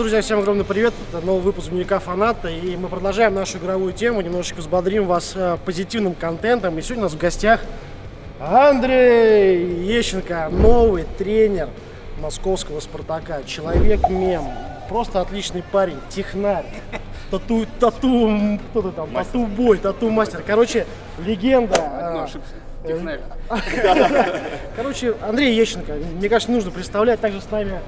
друзья, всем огромный привет. Это новый выпуск дневника фаната. И мы продолжаем нашу игровую тему. Немножечко взбодрим вас э, позитивным контентом. И сегодня у нас в гостях Андрей Ещенко, новый тренер московского «Спартака». Человек-мем. Просто отличный парень, технарь. Тату, тату, кто ты там, тату-бой, тату-мастер. Короче, легенда. э, Короче, Андрей Ещенко, мне кажется, нужно представлять. Также с нами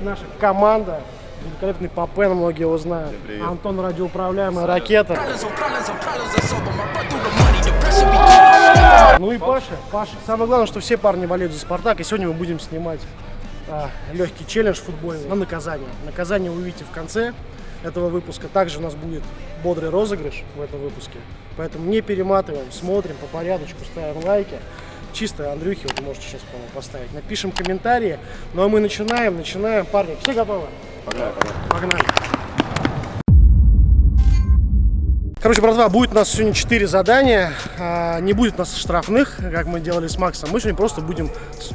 наша команда. Великолепный Папен, многие его знают. Антон радиоуправляемая ракета. Ну и Паша. Паша. Самое главное, что все парни болеют за Спартак. И сегодня мы будем снимать а, легкий челлендж футбольный на наказание. Наказание вы увидите в конце этого выпуска. Также у нас будет бодрый розыгрыш в этом выпуске. Поэтому не перематываем, смотрим по порядочку, ставим лайки. Чисто Андрюхи вот можете сейчас, по-моему, поставить. Напишем комментарии. Ну а мы начинаем, начинаем. Парни, все готовы? Погнали, погнали. Погнали. Короче, братва, будет у нас сегодня 4 задания. А, Не будет у нас штрафных, как мы делали с Максом. Мы сегодня просто будем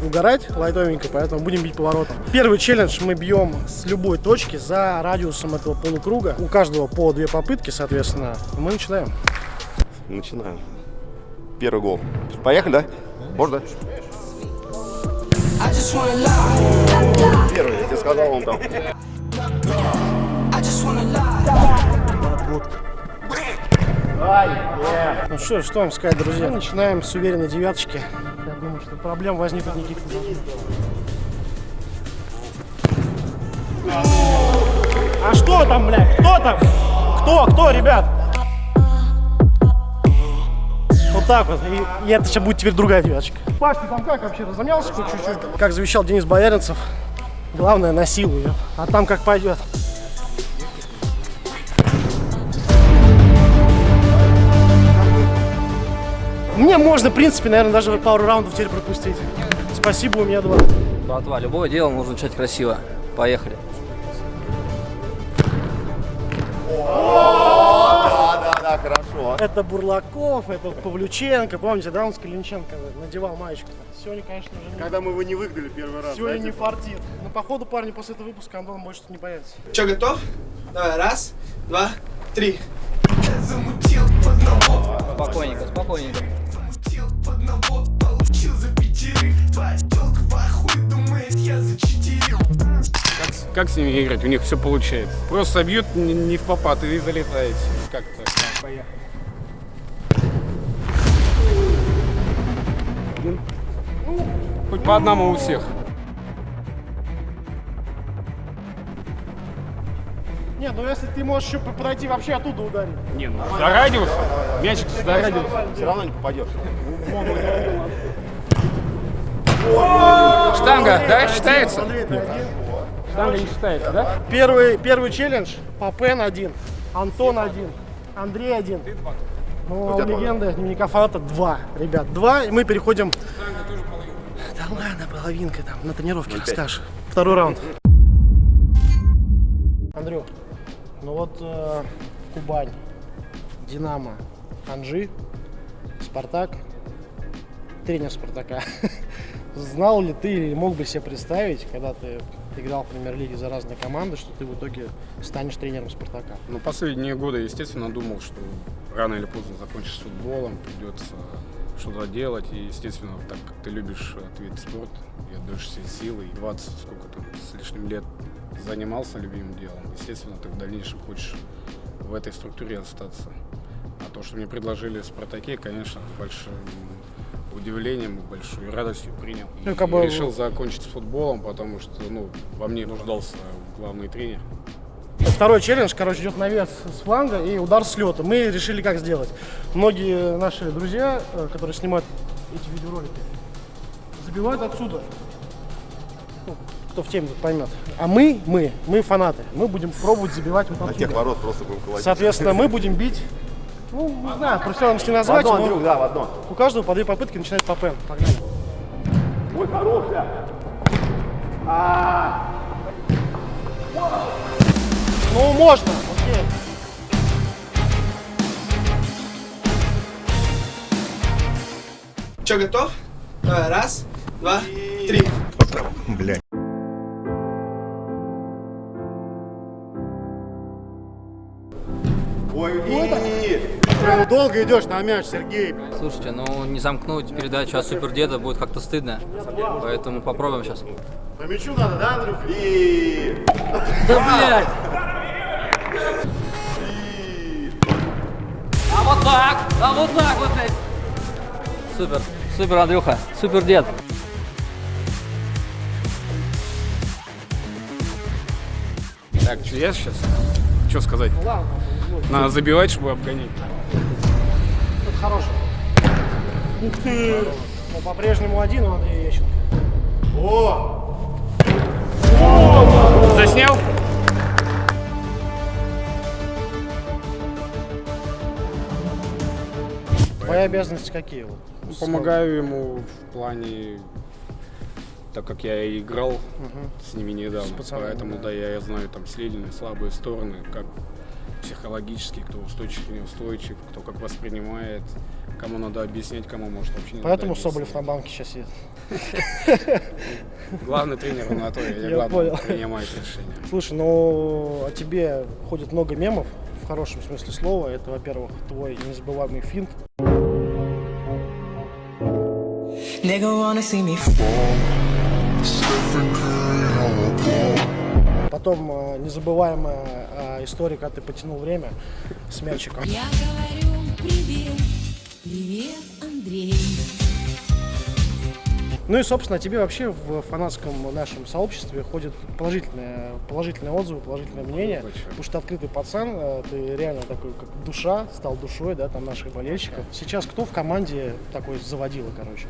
угорать лайтовенько, поэтому будем бить поворотом. Первый челлендж мы бьем с любой точки за радиусом этого полукруга. У каждого по две попытки, соответственно. Мы начинаем. Начинаем. Первый гол. Поехали, да? Можно. Первый, я тебе сказал, он там. Ну что, что вам сказать, друзья? Начинаем с уверенной девяточки. Я думаю, что проблем возникнуть никаких не должно. А что там, блядь? Кто там? Кто? Кто, ребят? Вот так вот. И, и это сейчас будет теперь другая девяточка. Паш, ты там как вообще? Разомнялся хоть чуть-чуть? Как завещал Денис Бояринцев, главное на силу, ё. а там как пойдет. Мне можно, в принципе, наверное, даже пару раундов теперь пропустить. Спасибо, у меня два. Братва, любое дело нужно начать красиво. Поехали. Да, да, да, хорошо. Это Бурлаков, это Павлюченко. Помните, да, он с Калинченко надевал маечку. Сегодня, конечно же, не, Когда мы его не выгнали первый раз. сегодня не фартит. Но походу, парни, после этого выпуска Антон больше не появится. Че, готов? Давай, раз, два, три. Спокойненько, спокойненько. Как с ними играть? У них все получается. Просто бьют не, не в попад и залетаете. По одному у всех. Не, ну если ты можешь еще подойти вообще оттуда ударить. Не, ну, за радиус. Мячик за радиус. Все равно не попадешь. Штанга, да, считается? Штанга не считается, да? Первый, первый челлендж. Папен один. Антон один. Андрей один. Ну, а у легенды дневника фаната два, ребят, два, и мы переходим... Да ладно, половинка там, на тренировке расскажешь. Второй раунд. Андрюх, ну вот э, Кубань, Динамо, Анжи, Спартак, тренер Спартака. Знал ли ты или мог бы себе представить, когда ты играл в премьер-лиге за разные команды, что ты в итоге станешь тренером Спартака? Ну, последние годы, естественно, думал, что рано или поздно закончишь с футболом, придется что-то делать. И, естественно, так как ты любишь этот вид спорта и отдаешь все силы, и 20 сколько там с лишним лет занимался любимым делом, естественно, ты в дальнейшем хочешь в этой структуре остаться. А то, что мне предложили в «Спартаке», конечно, с большим удивлением и большой радостью принял. Ну, И как бы- решил закончить с футболом, потому что ну, во мне нуждался главный тренер. Второй челлендж, короче, идет навес с фланга и удар с лета. Мы решили как сделать. Многие наши друзья, э, которые снимают эти видеоролики, забивают отсюда. Ну, кто в теме поймет. А мы, мы, мы фанаты. Мы будем пробовать забивать вот На тех отсюда. ворот просто будем колотить. Соответственно, мы будем бить, ну, не знаю, профессионалом не В назвать, одно, но Андрюх, да, в одно. у каждого по две попытки начинает Папен. Погнали. Ой, хорошая. Ну, можно. Окей. Че, готов? Давай, раз, два, И... три. Бля. Ой, ну, долго идешь на мяч, Сергей. Слушайте, ну не замкнуть передачу от супердеда будет как-то стыдно. Поэтому попробуем сейчас. По мячу надо, да, Андрюх? И... Да, блядь! А вот так вот, блядь! Супер, супер, Андрюха, супер дед. Так, что я сейчас? Что сказать? Ладно, ну, Надо забивать, чтобы обгонять. это хороший. Ух ты! Ну, по-прежнему один у Андрея Ещенко. О! Заснял? Твои обязанности какие? Вот? Ну, Помогаю ему в плане, так как я и играл с ними недавно, С пацанами, поэтому да. да, я знаю там сильные, слабые стороны, как психологически, кто устойчив, неустойчив, кто как воспринимает, кому надо объяснять, кому может вообще не Поэтому надо Соболев на банке сейчас сидит. Главный тренер на то, я, понял. принимает решения. Слушай, ну о тебе ходит много мемов, в хорошем смысле слова. Это, во-первых, твой незабываемый финт. Nigga wanna see me Потом э, незабываемая э, история, когда ты потянул время с мячиком. Я говорю привет, привет, Андрей. Ну и, собственно, тебе вообще в фанатском нашем сообществе ходят положительные, положительные отзывы, положительное мнение. Большое. Потому что ты открытый пацан, э, ты реально такой, как душа, стал душой, да, там наших болельщиков. Сейчас кто в команде такой заводила, короче?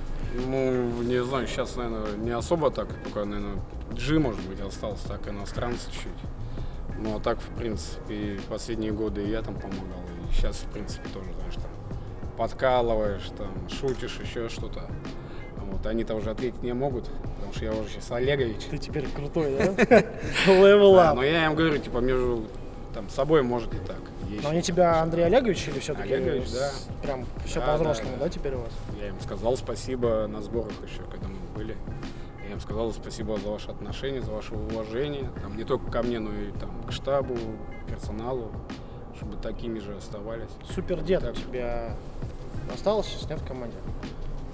Ну, не знаю, сейчас, наверное, не особо так, только, наверное, Джи, может быть, остался, так, иностранцы чуть. Ну, а так, в принципе, последние годы и я там помогал, и сейчас, в принципе, тоже, знаешь, там, подкалываешь, там, шутишь, еще что-то. Вот, они-то уже ответить не могут, потому что я уже сейчас Олегович. Ты теперь крутой, да? Level up. но я им говорю, типа, между там, собой может и так. Но они тебя Андрей Олегович или все-таки Олегович, да. прям все по-взрослому, да, теперь у вас? Я им сказал спасибо на сборах еще, когда мы были. Я им сказал спасибо за ваше отношение, за ваше уважение. Там, не только ко мне, но и там, к штабу, персоналу, чтобы такими же оставались. Супер дед у Так. тебя осталось сейчас, нет, в команде?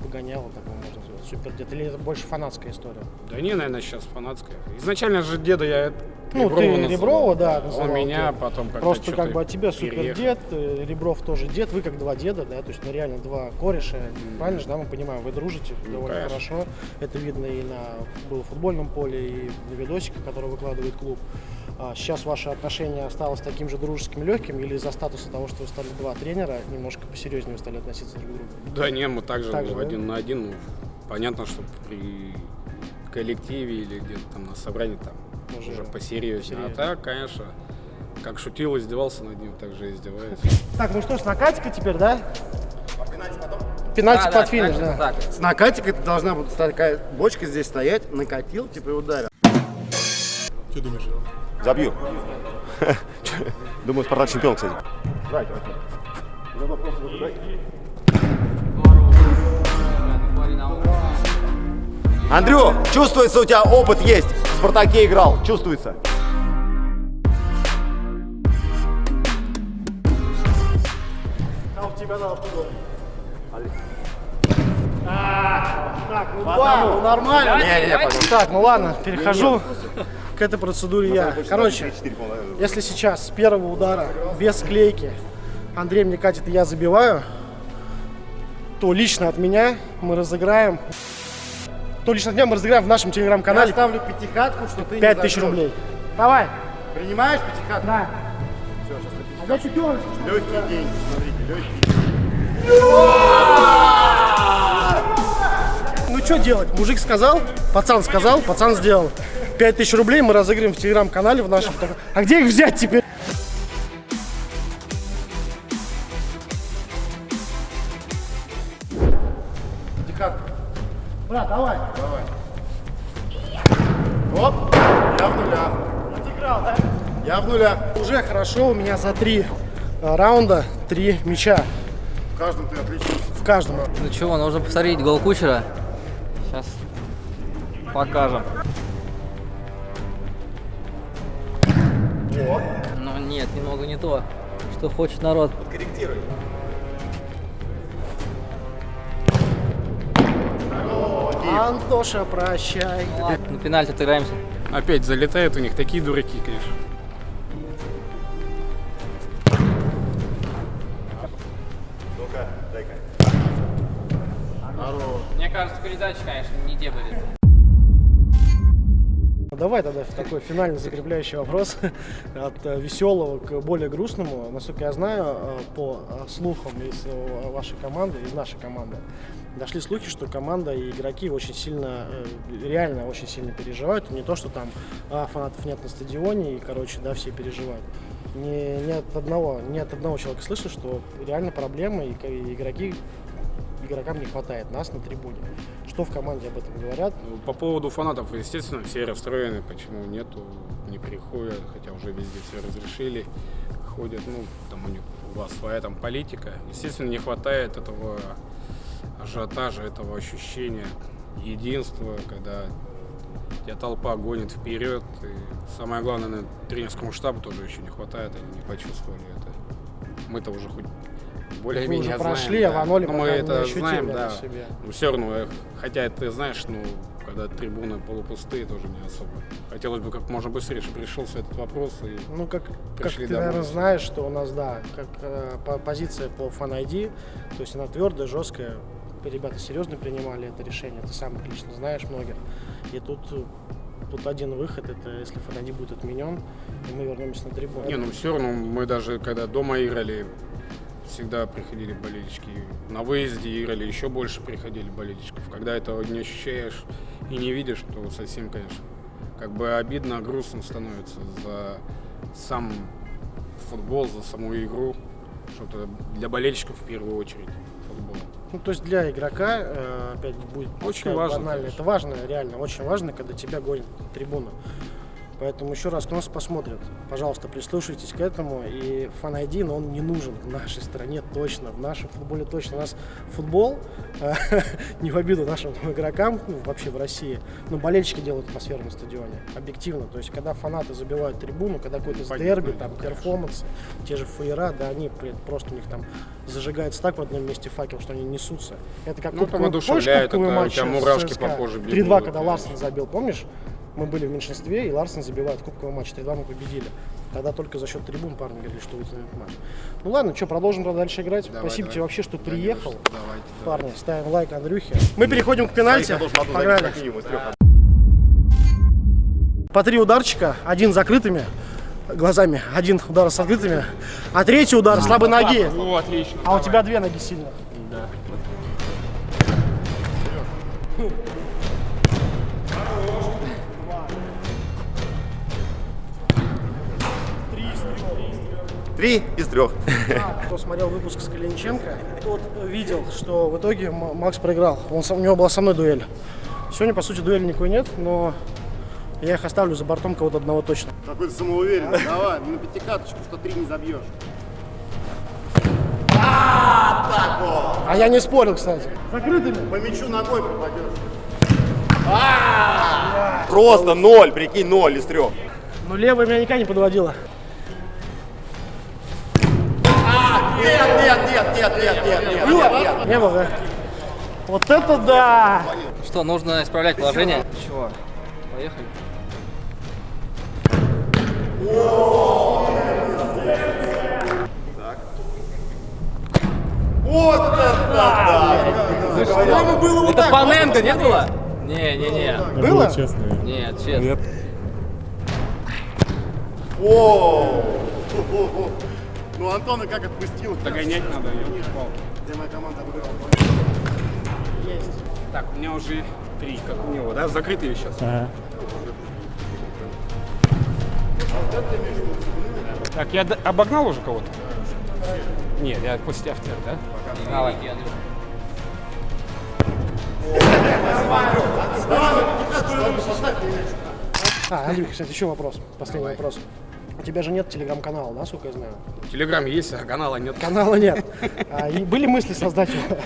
Погоняло, такого можно. Супер дед. Или это больше фанатская история? Да не, наверное, сейчас фанатская. Изначально же деда я Ну, Реброва ты называл. Реброва, да, называл, Он меня, ты. потом как-то Просто как бы от тебя супер дед, э, Ребров тоже дед, вы как два деда, да, то есть ну реально два кореша, правильно же, да, мы понимаем, вы дружите довольно конечно. хорошо, это видно и на было футбольном поле, и на видосиках, которые выкладывает клуб. А сейчас ваши отношения осталось таким же дружеским, легким, или из-за статуса того, что вы стали два тренера, немножко посерьезнее вы стали относиться друг к другу? Да не, мы также Так ну, же, да? один на один. Понятно, что при коллективе или где-то там на собрании там Уже уже, посерьезнее. посерьезнее. А так, конечно, как шутил, издевался над ним, так же и издеваюсь. Так, ну что, с накатика теперь, да? Пенальти под финиш, да. Так. С накатикой это должна будет такая бочка здесь стоять, накатил, типа и ударил. Что думаешь? Забью. Думаю, Спартак чемпион, кстати. Андрю, чувствуется, у тебя опыт есть. В Спартаке играл, чувствуется. А у тебя надо. Так, ну ну нормально. Не-не-не, пожалуйста. Так, ну ладно, перехожу к этой процедуре я. Короче, если сейчас с первого удара, без склейки, Андрей мне катит и я забиваю, то лично от меня мы разыграем, то лично меня мы разыграем в нашем Я телеграм-канале ставлю пятихатку, что ты не 5000 забьешь. рублей. Давай. Принимаешь пятихатку? Да. А я чемпион. Легкий день, смотрите, легкий. Ну что делать? Мужик сказал, пацан сказал, пацан сделал. 5000 рублей мы разыграем в телеграм-канале в нашем. А где их взять теперь? модуля. Уже хорошо, у меня за три э, раунда три мяча. В каждом ты отлично. В каждом. Ну чего, нужно посмотреть гол Кучера. Сейчас покажем. О. Ну нет, немного не то, что хочет народ. Подкорректируй. Антоша, прощай. Ладно, на пенальти отыграемся. Опять залетают у них такие дураки, конечно. Такой финальный закрепляющий вопрос от э, веселого к более грустному. Насколько я знаю, э, по э, слухам из вашей команды, из нашей команды, дошли слухи, что команда и игроки очень сильно, реально очень сильно переживают. Не то, что там а, фанатов нет на стадионе, и, короче, да, все переживают. Не, не от одного, не от одного человека слышу, что реально проблемы, и, и игроки, игрокам не хватает нас на трибуне. Что в команде об этом говорят? Ну, По поводу фанатов, естественно, все расстроены, почему нету, не приходят, хотя уже везде все разрешили, ходят, ну, там у них у вас своя там политика. Естественно, не хватает этого ажиотажа, этого ощущения единства, когда тебя толпа гонит вперед. И самое главное, наверное, тренерскому штабу тоже еще не хватает, они не почувствовали это. Мы-то уже хоть более-менее знаем, прошли, да. а в пока мы это знаем, да. себе. Но все равно, э, хотя ты знаешь, ну, когда трибуны полупустые, тоже не особо. Хотелось бы как можно быстрее, чтобы решился этот вопрос. И Ну, как, как ты, домой. наверное, знаешь, что у нас, да, как э, по- позиция по фан ID, то есть она твердая, жесткая. Ребята серьезно принимали это решение, ты сам лично знаешь многих. И тут, э, тут один выход, это если фан ID будет отменен, и мы вернемся на трибуну. Не, ну все равно мы даже когда дома играли, всегда приходили болельщики. На выезде играли, еще больше приходили болельщиков. Когда этого не ощущаешь и не видишь, то совсем, конечно, как бы обидно, грустно становится за сам футбол, за саму игру. Что-то для болельщиков в первую очередь футбол. Ну, то есть для игрока, э, опять будет Очень важно, банально, конечно. это важно, реально, очень важно, когда тебя гонят на трибуну. Поэтому еще раз, кто нас посмотрит, пожалуйста, прислушайтесь к этому. И фан ID, но он не нужен в нашей стране точно, в нашем футболе точно. У нас футбол, э, не в обиду нашим игрокам, ну, вообще в России, но болельщики делают атмосферу на стадионе, объективно. То есть, когда фанаты забивают трибуну, когда какой-то дерби, там, перформансы, те же фаера, да, они просто у них там зажигается так в одном месте факел, что они несутся. Это как Ну, там кубковый- одушевляет, помнишь кубковый это у матч тебя мурашки по коже 3-2, бегут, когда Ларсон забил, помнишь? Мы были в меньшинстве, и Ларсон забивает кубковый матч. 3-2 мы победили. Тогда только за счет трибун парни говорили, что вытянули матч. Ну ладно, что, продолжим тогда дальше играть. Давай, Спасибо давай. тебе вообще, что приехал. Давайте, Парни, ставим лайк Андрюхе. Мы переходим к пенальти. Погнали. По три ударчика, один закрытыми глазами, один удар с открытыми, а третий удар слабой ноги. Ну, отлично. А у тебя две ноги сильных. Три из трех. Кто смотрел выпуск с Калиниченко, тот видел, что в итоге Макс проиграл. Он, у него была со мной дуэль. Сегодня, по сути, дуэли никакой нет, но я их оставлю за бортом кого-то одного точно. Какой ты самоуверенный. Давай, на пятикаточку, что три не забьешь. А я не спорил, кстати. Закрытыми. По мячу ногой попадешь. Просто ноль, прикинь, ноль из трех. Но левая меня никогда не подводила. Нет, нет, нет, нет, нет, нет, нет, нет, нет. Не было, да? Вот это да! Что, нужно исправлять положение? Чего? Поехали. Вот это да! По-моему, было вот Это так. Паненко, не было? Не, не, не. Было? Нет, честно. О! Ну Антона как отпустил? Догонять надо, я упал. Где моя команда обыграла? Есть. Так, у меня уже три, как у него, да? Закрытые сейчас. Так, я обогнал уже кого-то? Нет, я после автора, да? Давай. А, Андрюха, кстати, еще вопрос. Последний вопрос. У тебя же нет телеграм-канала, да, сколько я знаю? Телеграм есть, а канала нет. Канала нет. А, и были мысли создать его?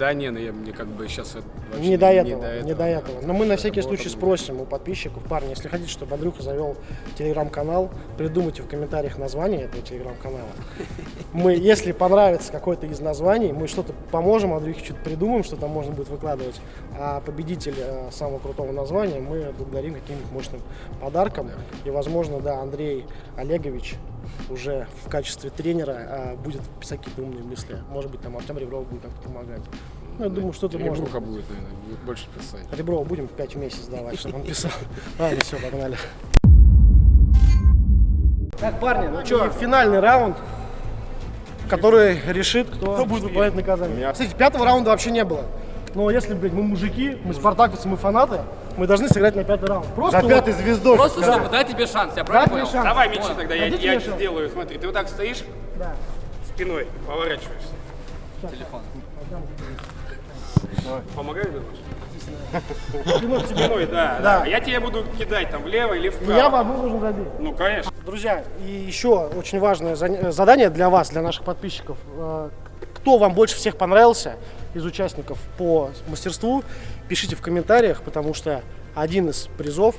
Да, не, ну я, мне как бы сейчас вообще Не до этого, не этого. до этого. Но мы на всякий случай спросим у подписчиков, парни, если хотите, чтобы Андрюха завел телеграм-канал, придумайте в комментариях название этого телеграм-канала. Мы, если понравится какое-то из названий, мы что-то поможем Андрюхе, что-то придумаем, что там можно будет выкладывать. А победитель э, самого крутого названия мы благодарим каким-нибудь мощным подарком. И, возможно, да, Андрей Олегович уже в качестве тренера э, будет писать какие-то умные мысли. Может быть, там Артем Ребров будет как-то помогать. Ну, я думаю, что-то можно. Ребруха будет, наверное, будет больше писать. Реброва будем 5 в месяц давать, чтобы он писал. Ладно, все, погнали. Так, парни, ну что, финальный раунд, который решит, кто, будет выполнять наказание. Кстати, пятого раунда вообще не было. Но если, блядь, мы мужики, мы спартаковцы, мы фанаты, мы должны сыграть на пятый раунд. Просто За вот- пятой звездой. Просто чтобы дать тебе шанс, я правильно понял? шанс. Давай мячи Вот. тогда, я, Дадите я шанс? сделаю. Смотри, ты вот так стоишь Да. спиной, поворачиваешься. Телефон. Помогай, Бернаш? Спиной. Спиной, да, Да. да. Я тебе буду кидать там влево или вправо. Я вам нужен забить. Ну, конечно. Друзья, и еще очень важное задание для вас, для наших подписчиков. Кто вам больше всех понравился из участников по мастерству, пишите в комментариях, потому что один из призов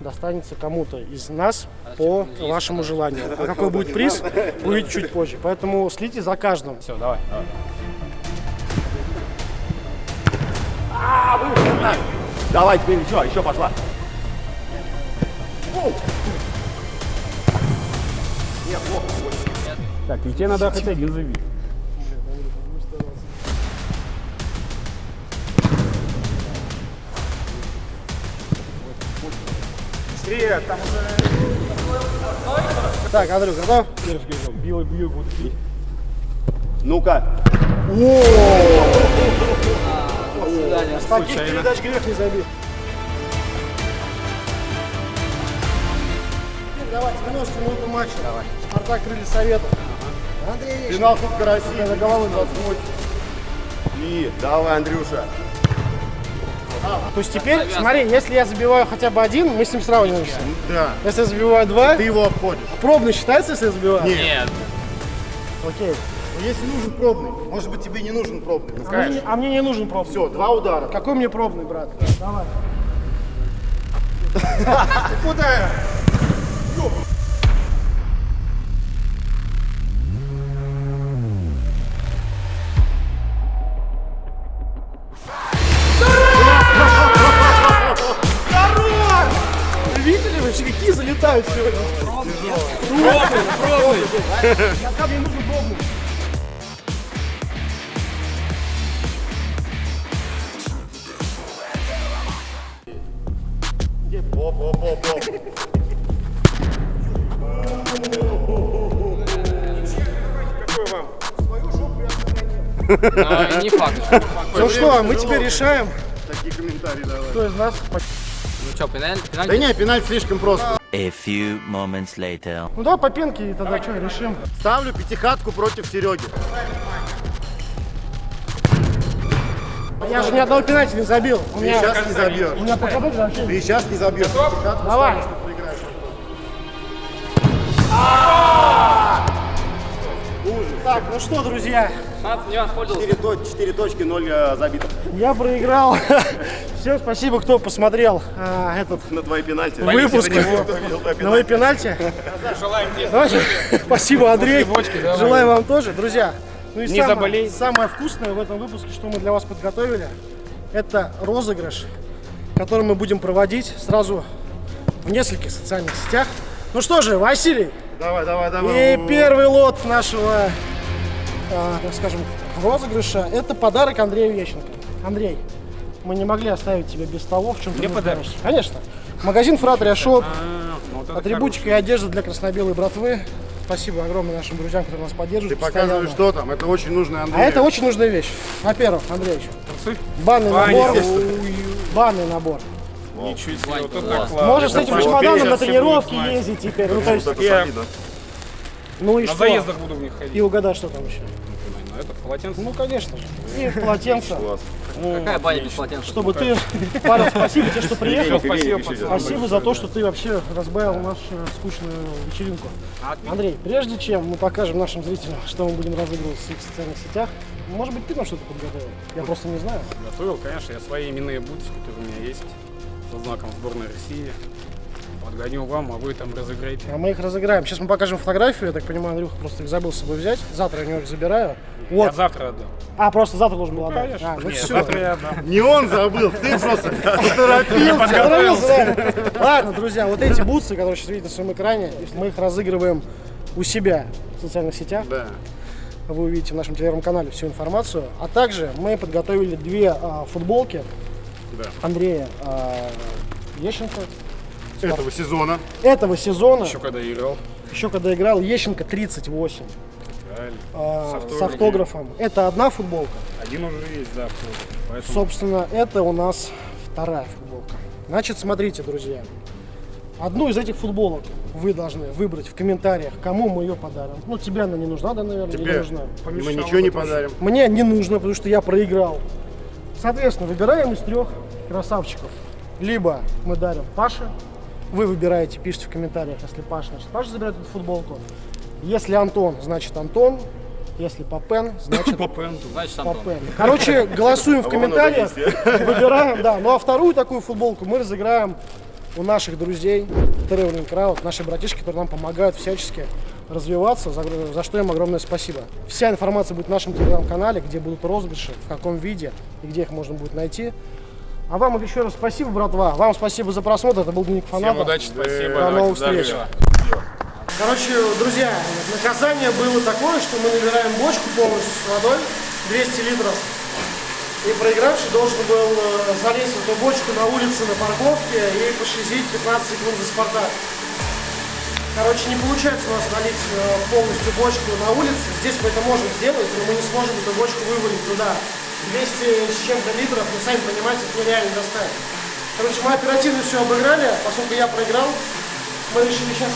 достанется кому-то из нас по вашему желанию. А какой будет приз, увидите чуть позже. Поэтому следите за каждым. Все, давай. Давай, теперь еще, еще пошла. Так, и тебе надо хоть один забить. Быстрее, там уже... Так, Андрей, готов? Белый бью буду бить. Ну-ка. Свидание. С таких передач грех не забить. Теперь давай, 90 минут матча. Давай. Спартак крылья Совета. Андрей, Финал Кубка России. за головой 28. И давай, Андрюша. То есть теперь, смотри, если я забиваю хотя бы один, мы с ним сравниваемся. Да. Если я забиваю два, Ты его обходишь. пробный считается, если я забиваю? Нет. Окей. Но если нужен пробный, может быть тебе не нужен пробный. Ну, А мне, а мне не нужен пробный. Все, два удара. Какой мне пробный, брат? Давай. Куда? Я сказал, мне нужен пробный. Оп, оп, оп, оп. Но не факт. Ну что, мы теперь решаем, Такие комментарии давай. кто из нас... Ну что, пеналь? Да не, пенальти слишком просто. A few moments later. Ну давай по пенке и тогда что, решим. Ставлю пятихатку против Сереги. Я же ни одного пенальти не забил. У Ты меня, сейчас не забьешь. у меня показатель вообще. Ты сейчас не забьешь. Пятихатку Давай. проиграешь. Так, ну что, друзья, 16 не воспользовался. 4, то- 4 точки, 0 э, забитых я проиграл. Всем спасибо, кто посмотрел а, этот на твои пенальти. выпуск на мои пенальти. Желаем тебе. Спасибо, Андрей. Желаю вам тоже. Друзья, ну и Не самое, заболей. самое вкусное в этом выпуске, что мы для вас подготовили, это розыгрыш, который мы будем проводить сразу в нескольких социальных сетях. Ну что же, Василий, Давай, давай, давай. и первый лот нашего, так скажем, розыгрыша – это подарок Андрею Ещенко. Андрей, мы не могли оставить тебя без того, в чем ты Мне нуждаешься. Конечно. Магазин Фратрия Шоп, А, вот Атрибутика и одежда для красно-белой братвы. Спасибо огромное нашим друзьям, которые нас поддерживают. Ты показываешь, постоянно. что там. Это очень нужно, А Андрей. это очень нужная вещь. Во-первых, Андреевич, банный набор. Банный набор. Ничего себе, вот это класс. Можешь с этим чемоданом на тренировки ездить теперь. Ну, то есть. Ну и На что? заездах буду в них ходить. И угадай, что там еще. Ну, это полотенце. Ну, конечно же. И полотенце. Какая баня без полотенца? Чтобы ты, парень, спасибо тебе, что приехал. Спасибо. Спасибо за то, что ты вообще разбавил нашу скучную вечеринку. Андрей, прежде чем мы покажем нашим зрителям, что мы будем разыгрывать в своих социальных сетях, Может быть, ты нам что-то подготовил? Я просто не знаю. Готовил, конечно, я свои именные бутсы, которые у меня есть, со знаком сборной России. Подгоню вам, а вы там разыграете. А мы их разыграем. Сейчас мы покажем фотографию. Я так понимаю, Андрюха просто их забыл с собой взять. Завтра я у него их забираю. Я Вот. завтра отдам. А, просто завтра должен был отдать. Конечно. А, ну Нет, все. завтра я отдам. Не он забыл, ты просто Торопился, торопился, да. Ладно, друзья, вот эти бутсы, которые сейчас видите на своем экране, мы их разыгрываем у себя в социальных сетях. Да. Вы увидите в нашем телеграм-канале всю информацию. А также мы подготовили две а, футболки Да. Андрея а, Ещенко этого сезона. этого сезона. Еще когда играл. Еще когда играл Ещенко 38 Правильно. а, С с автографом. Это одна футболка. Один уже есть, да, Поэтому Собственно, это у нас вторая футболка. Значит, смотрите, друзья. Одну из этих футболок вы должны выбрать в комментариях, кому мы ее подарим. Ну, тебе она не нужна, да, наверное? Тебе нужна? мы ничего не подарим. Мне не нужно, потому что я проиграл. Соответственно, выбираем из трех красавчиков. Либо мы дарим Паше, вы выбираете, пишите в комментариях, если Паша, значит Паша забирает эту футболку. Если Антон, значит Антон. Если Папен, значит по пенту. Значит, Антон. Папен. Короче, голосуем в комментариях, выбираем, да. Ну а вторую такую футболку мы разыграем у наших друзей Traveling Crowd, наши братишки, которые нам помогают всячески развиваться, за, за что им огромное спасибо. Вся информация будет в нашем телеграм-канале, где будут розыгрыши, в каком виде и где их можно будет найти. А вам еще раз спасибо, братва. Вам спасибо за просмотр. Это был Дневник Всем Фаната. удачи, спасибо. До новых здоровья. встреч. Короче, друзья, наказание было такое, что мы набираем бочку полностью с водой, 200 литров. И проигравший должен был э, залезть в эту бочку на улице, на парковке и пошлизить 15 секунд за Спартак. Короче, не получается у нас налить э, полностью бочку на улице. Здесь мы это можем сделать, но мы не сможем эту бочку вывалить туда. 200 с чем-то литров, вы сами понимаете, это нереально доставить. Короче, мы оперативно все обыграли, поскольку я проиграл. Мы решили сейчас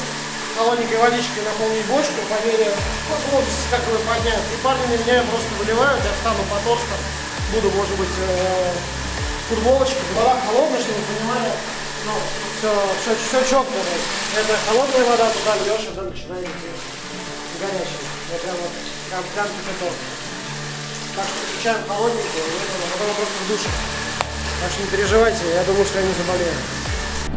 холодненькой водичкой наполнить бочку по мере возможности, как вы поднять. И парни на меня просто выливают, я встану по торстам, буду, может быть, э, футболочкой. Вода холодная, чтобы вы понимали. Ну, все, все, все четко. Это холодная вода, туда льешь, и уже начинает идти горячая. Прям вот, прям, прям кипяток. Так что включаем и это, а потом просто в душе. Так что не переживайте, я думаю, что я не заболею.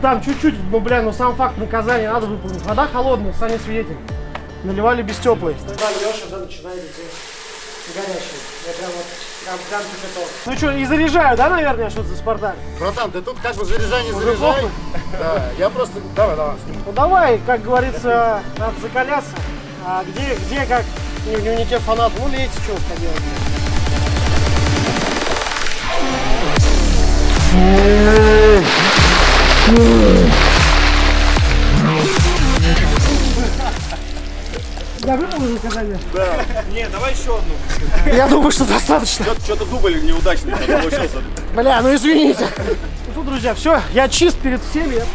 Там чуть-чуть, ну, бля, ну сам факт наказания надо выполнить. Вода холодная, Саня свидетель. Наливали без теплой. Тогда льешь, уже начинает идти горячий. Я прям вот, прям, прям кипяток. Ну что, и заряжаю, да, наверное, что-то за Спартак? Братан, ты тут как бы заряжай, не заряжай. похуй? Да, я просто... Давай, давай. Ну давай, как говорится, надо закаляться. А где, где как не в дневнике фанат, ну лейте, что поделать. Я выполнил наказание? Да. Не, давай еще одну. Я думаю, что достаточно. Что-то дубль неудачный получился. Бля, ну извините. Ну, друзья, все, я чист перед всеми. Я